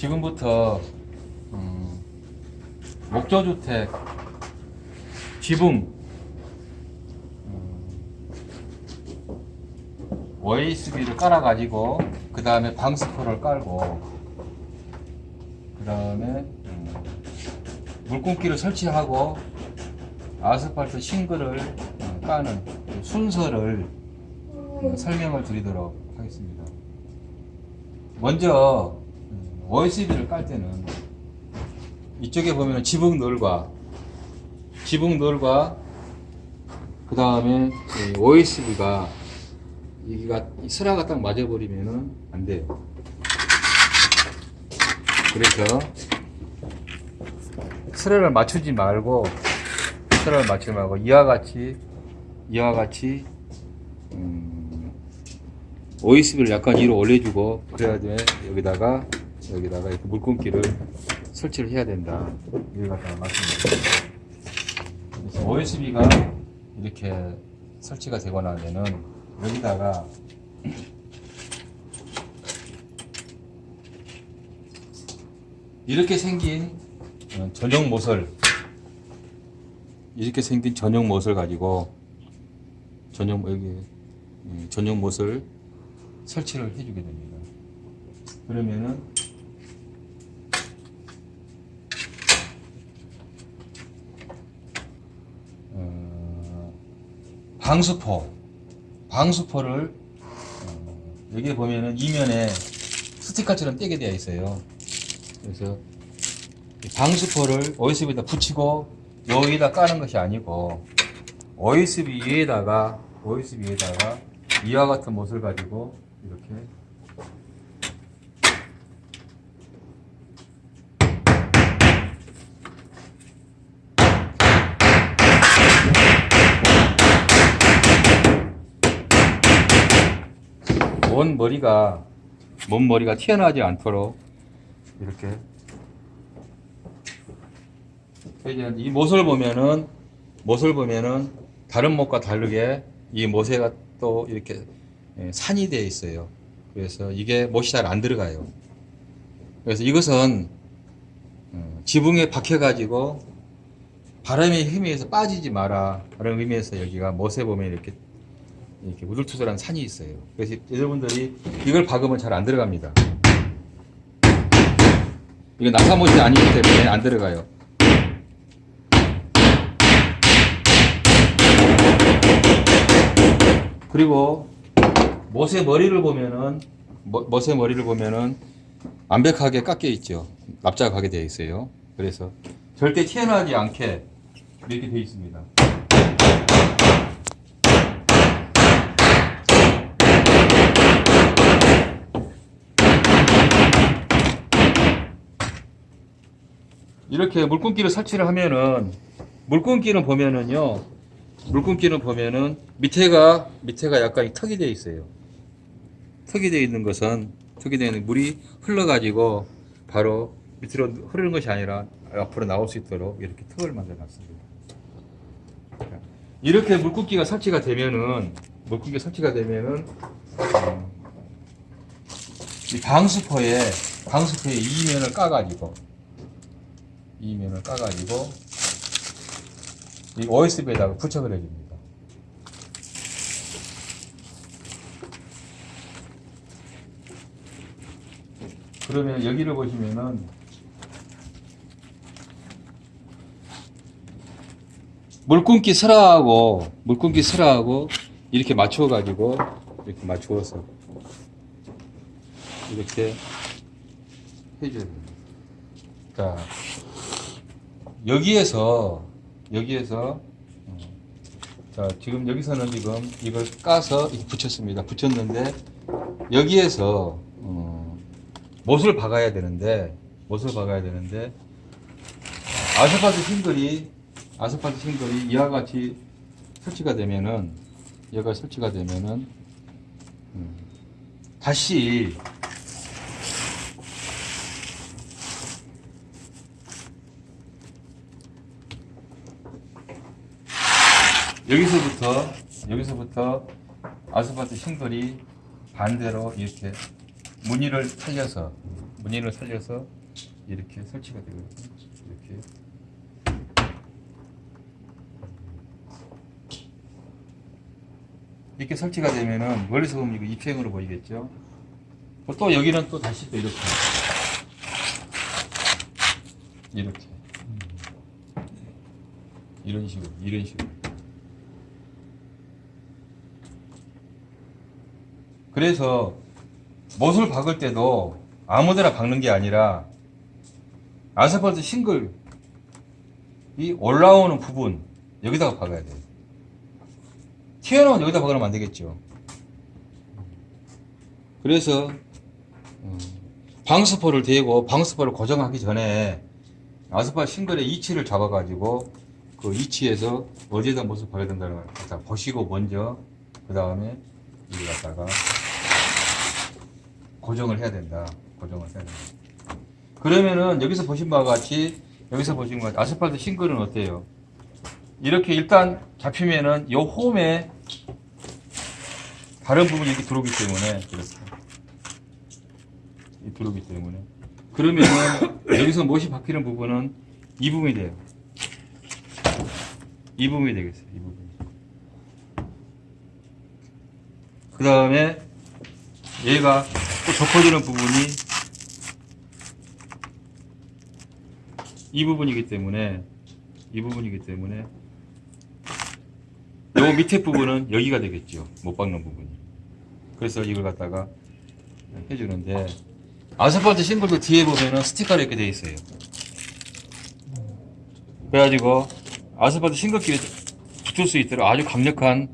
지금부터 음, 목조주택 지붕 OSB를 깔아가지고 그 다음에 방스포를 깔고 그 다음에 물공기를 설치하고 아스팔트 싱글을 어, 까는 그 순서를 어, 설명을 드리도록 하겠습니다. 먼저 음, OSB를 깔 때는 이쪽에 보면 지붕 널과 지붕 널과 그 다음에 OSB가 여기가 이 슬라가 딱 맞아버리면은 안 돼요. 그래서 슬라를 맞추지 말고 슬라를 맞추지 말고 이와 같이 이와 같이 음, OSB를 약간 위로 올려주고 그래야 돼 여기다가 여기다가 이렇게 물건기를 설치를 해야 된다. 여기 갖다가 말씀드립니다. OSB가 이렇게 설치가 되고 나면은 여기다가 이렇게 생긴 어, 전용 모설 이렇게 생긴 전용 못을 가지고 전용 여기 예, 전용 못을 설치를 해주게 됩니다. 그러면은 방수포 방수포를 어, 여기 보면은 이면에 스티커처럼 떼게 되어 있어요. 그래서 이 방수포를 OSB에다 붙이고 여기다 까는 것이 아니고 OSB 위에다가 OSB 위에다가 이와 같은 못을 가지고 이렇게 먼 머리가 먼 머리가 튀어나오지 않도록 이렇게 이제 이 못을 보면은 못을 보면은 다른 못과 다르게 이 못에가 또 이렇게 예, 산이 되어 있어요. 그래서 이게 못이 잘 안 들어가요. 그래서 이것은 어, 지붕에 박혀 가지고 바람의 힘에 의해서 빠지지 마라. 그런 의미에서 여기가 못에 보면 이렇게 이렇게 우둘투둘한 산이 있어요. 그래서 여러분들이 이걸 박으면 잘 안 들어갑니다. 이거 낙하못이 아니기 때문에 안 들어가요. 그리고 못의 머리를 보면은 모- 못의 머리를 보면은 완벽하게 깎여 있죠. 납작하게 하게 되어 있어요. 그래서 절대 튀어나오지 않게 이렇게 되어 있습니다. 이렇게 물끈기를 설치를 하면은 물끈기는 보면은요 물끈기는 보면은 밑에가 밑에가 약간 턱이 되어 있어요. 턱이 되어 있는 것은 턱이 되어 있는 물이 흘러 가지고 바로 밑으로 흐르는 것이 아니라 앞으로 나올 수 있도록 이렇게 턱을 만들어 놨습니다. 이렇게 물끈기가 설치가 되면은 물끈기가 설치가 되면은 음, 이 방수포에 방수포에 이면을 까가지고 이 면을 까가지고 이 OSB에다가 부착을 해줍니다. 그러면 여기를 보시면은 물끈기 슬라하고 물끈기 슬라하고 이렇게 맞춰 가지고 이렇게 맞추어서 이렇게 해줘야 됩니다. 자, 여기에서 여기에서 어, 자 지금 여기서는 지금 이걸 까서 붙였습니다. 붙였는데 여기에서 어, 못을 박아야 되는데 못을 박아야 되는데 아스팔트 싱글이 아스팔트 싱글이 이와 같이 설치가 되면은 얘가 설치가 되면은 음, 다시 여기서부터 여기서부터 아스팔트 싱글이 반대로 이렇게 무늬를 살려서 무늬를 살려서 이렇게 설치가 되거든요. 이렇게. 이렇게 설치가 되면은 멀리서 보면 이거 입생으로 보이겠죠. 또 여기는 또 다시 또 이렇게 이렇게 이런 식으로 이런 식으로 그래서 못을 박을 때도 아무데나 박는 게 아니라 아스팔트 싱글 이 올라오는 부분 여기다가 박아야 돼요. 튀어나온 여기다 박으면 안 되겠죠. 그래서 어, 방수포를 대고 방수포를 고정하기 전에 아스팔트 싱글의 위치를 잡아가지고 그 위치에서 어디에다 못을 박아야 된다는 걸 보시고 먼저 그 다음에 이걸 갖다가 고정을 해야 된다. 고정을 해야 된다. 그러면은 여기서 보신 바와 같이 여기서 보신 것 같이 아스팔트 싱글은 어때요? 이렇게 일단 잡히면은 요 홈에 다른 부분이 이렇게 들어오기 때문에 이 들어오기 때문에 그러면은 여기서 못이 박히는 부분은 이 부분이 돼요. 이 부분이 되겠어요. 이 부분. 그 다음에 얘가 또 덮어주는 부분이 이 부분이기 때문에 이 부분이기 때문에 요 밑에 부분은 여기가 되겠죠. 못 박는 부분이. 그래서 이걸 갖다가 해주는데 아스팔트 싱글도 뒤에 보면은 스티커로 이렇게 돼 있어요. 그래가지고 아스팔트 싱글끼리 붙을 수 있도록 아주 강력한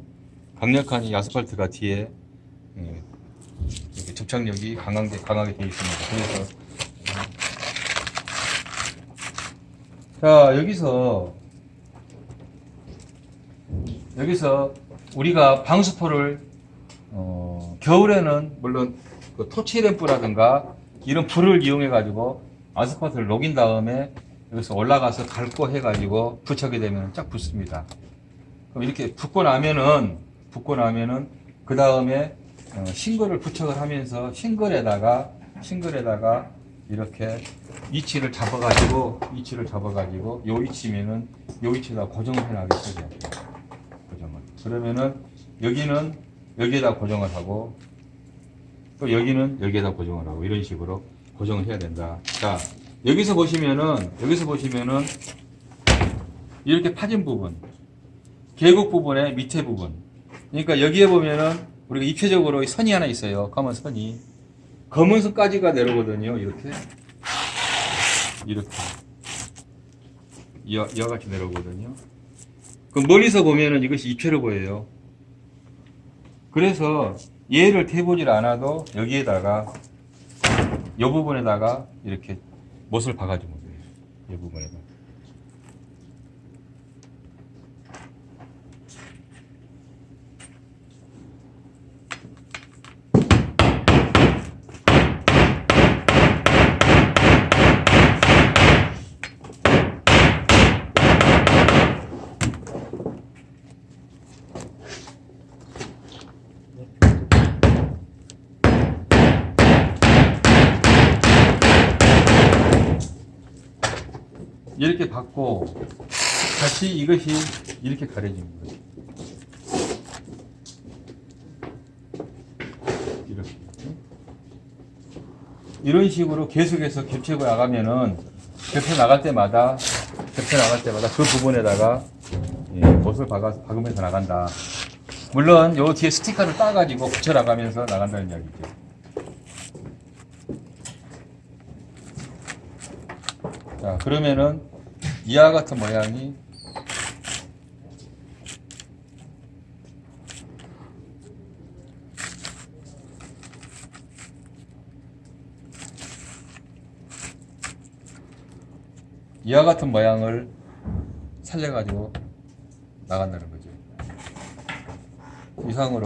강력한 이 아스팔트가 뒤에 예, 접착력이 강하게 강하게 되어 있습니다. 그래서 자 여기서 여기서 우리가 방수포를 어, 겨울에는 물론 그 토치 램프라든가 이런 불을 이용해 가지고 아스팔트를 녹인 다음에 여기서 올라가서 닳고 해 가지고 부착이 되면 쫙 붙습니다. 그럼 이렇게 붙고 나면은 붙고 나면은 그 다음에 어, 싱글을 부착을 하면서 싱글에다가 싱글에다가 이렇게 위치를 잡아가지고 위치를 잡아가지고 요 위치면은 요 위치에다 고정을 시작해요. 고정을. 그러면은 여기는 여기에다 고정을 하고 또 여기는 여기에다 고정을 하고 이런 식으로 고정을 해야 된다. 자 여기서 보시면은 여기서 보시면은 이렇게 파진 부분 계곡 부분의 밑에 부분 그러니까 여기에 보면은 우리가 입체적으로 이 선이 하나 있어요. 검은 선이 검은 선까지가 내려오거든요. 이렇게 이렇게 이와, 이와 같이 내려오거든요. 그럼 멀리서 보면은 이것이 입체로 보여요. 그래서 얘를 대보질 않아도 여기에다가 이 부분에다가 이렇게 못을 박아주면 돼요. 이 부분에다. 이렇게 받고 다시 이것이 이렇게 가려지는 거예요. 이렇게. 이런 식으로 계속해서 겹치고 나가면은 겹쳐 나갈 때마다 겹쳐 나갈 때마다 그 부분에다가 예, 못을 박아, 박으면서 나간다. 물론 요 뒤에 스티커를 따가지고 붙여 나가면서 나간다는 이야기죠. 자, 그러면은 이와 같은 모양이 이와 같은 모양을 살려가지고 나간다는 거죠. 이상으로